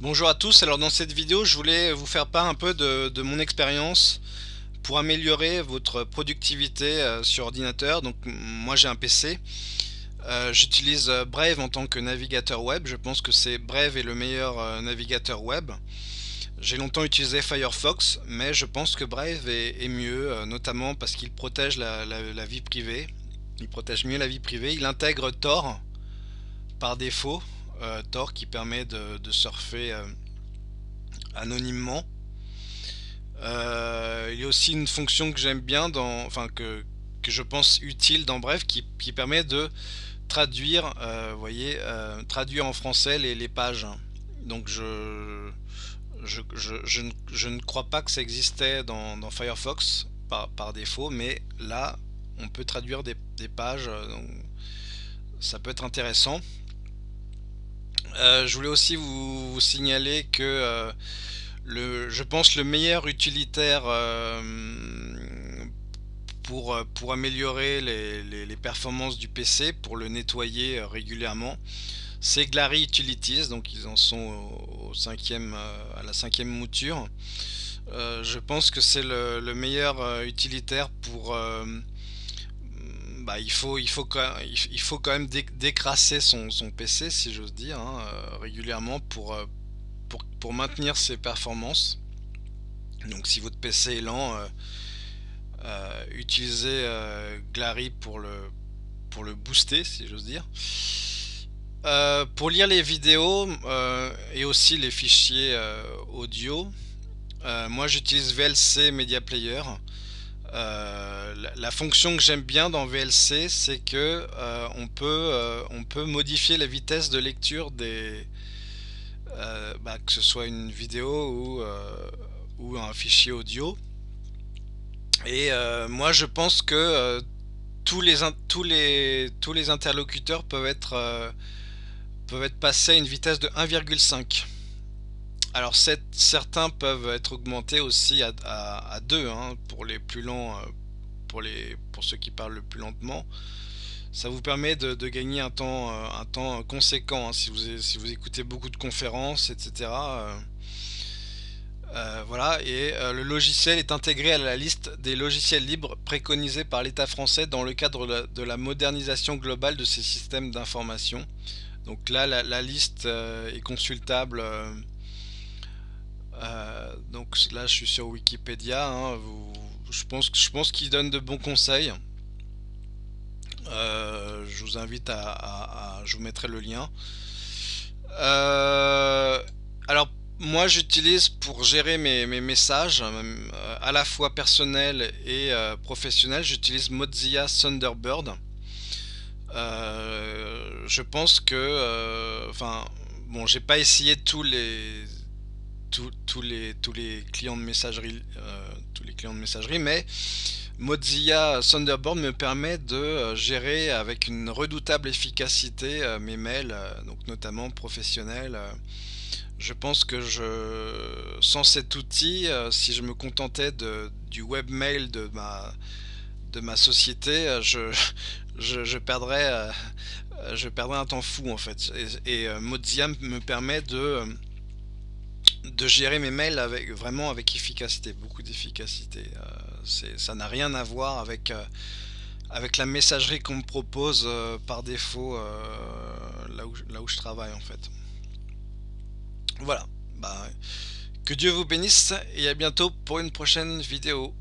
Bonjour à tous, alors dans cette vidéo je voulais vous faire part un peu de, mon expérience pour améliorer votre productivité euh, sur ordinateur. Donc moi j'ai un PC, euh, j'utilise euh, Brave en tant que navigateur web, je pense que c'est Brave est le meilleur navigateur web. J'ai longtemps utilisé Firefox, mais je pense que Brave est, mieux, notamment parce qu'il protège la, la, vie privée. Il protège mieux la vie privée, il intègre Tor par défaut, euh, Tor qui permet de, surfer euh, anonymement. Euh, il y a aussi une fonction que j'aime bien, enfin que, je pense utile dans Bref, qui, permet de traduire, voyez, traduire en français les, pages. Donc je ne, crois pas que ça existait dans, Firefox par, défaut, mais là, on peut traduire des, pages, ça peut être intéressant. Euh, je voulais aussi vous, signaler que euh, le, je pense le meilleur utilitaire euh, pour, pour améliorer les, performances du PC, pour le nettoyer régulièrement, c'est Glary Utilities, donc ils en sont au, cinquième, à la cinquième mouture. je pense que c'est le, le, meilleur utilitaire pour bah, il, faut, il, faut quand, il faut quand même décrasser son, PC, si j'ose dire, hein, euh, régulièrement pour, euh, pour, pour, maintenir ses performances. Donc si votre PC est lent, euh, utilisez Glary pour le, pour le booster, si j'ose dire. pour lire les vidéos et aussi les fichiers audio, moi j'utilise VLC Media Player. Euh, la, fonction que j'aime bien dans VLC, c'est que euh, on, peut, euh, on peut modifier la vitesse de lecture des, bah, que ce soit une vidéo ou, ou un fichier audio. Et moi, je pense que tous les, tous les, tous les interlocuteurs peuvent être, peuvent être passés à une vitesse de 1,5. Alors certains peuvent être augmentés aussi à, 2 hein, pour les plus lents, euh, pour, les, pour ceux qui parlent le plus lentement. Ça vous permet de, gagner un temps, euh, un temps conséquent hein, si, vous, si vous écoutez beaucoup de conférences, etc. Euh, voilà, et le logiciel est intégré à la liste des logiciels libres préconisés par l'État français dans le cadre de la, modernisation globale de ces systèmes d'information. Donc là, la, liste est consultable euh, donc là, je suis sur Wikipédia. Hein, je pense, je pense qu'il donne de bons conseils. Euh, je vous invite à, Je vous mettrai le lien. Euh, alors, moi, j'utilise pour gérer mes, messages, à la fois personnels et professionnels, j'utilise Mozilla Thunderbird. je pense que... Enfin, bon, j'ai pas essayé tous les tous, les, tous les clients de messagerie, euh, tous les clients de messagerie, mais Mozilla Thunderbird me permet de euh, gérer avec une redoutable efficacité euh, mes mails, donc notamment professionnels. Je pense que je, sans cet outil, si je me contentais de, du webmail de ma, de ma société, je, je, perdrais, je perdrais un temps fou en fait. Et, et Mozilla me permet de de gérer mes mails avec vraiment avec efficacité, beaucoup d'efficacité. Euh, ça n'a rien à voir avec euh, avec la messagerie qu'on me propose euh, par défaut là, où, là où je travaille en fait. Voilà, bah, que Dieu vous bénisse et à bientôt pour une prochaine vidéo.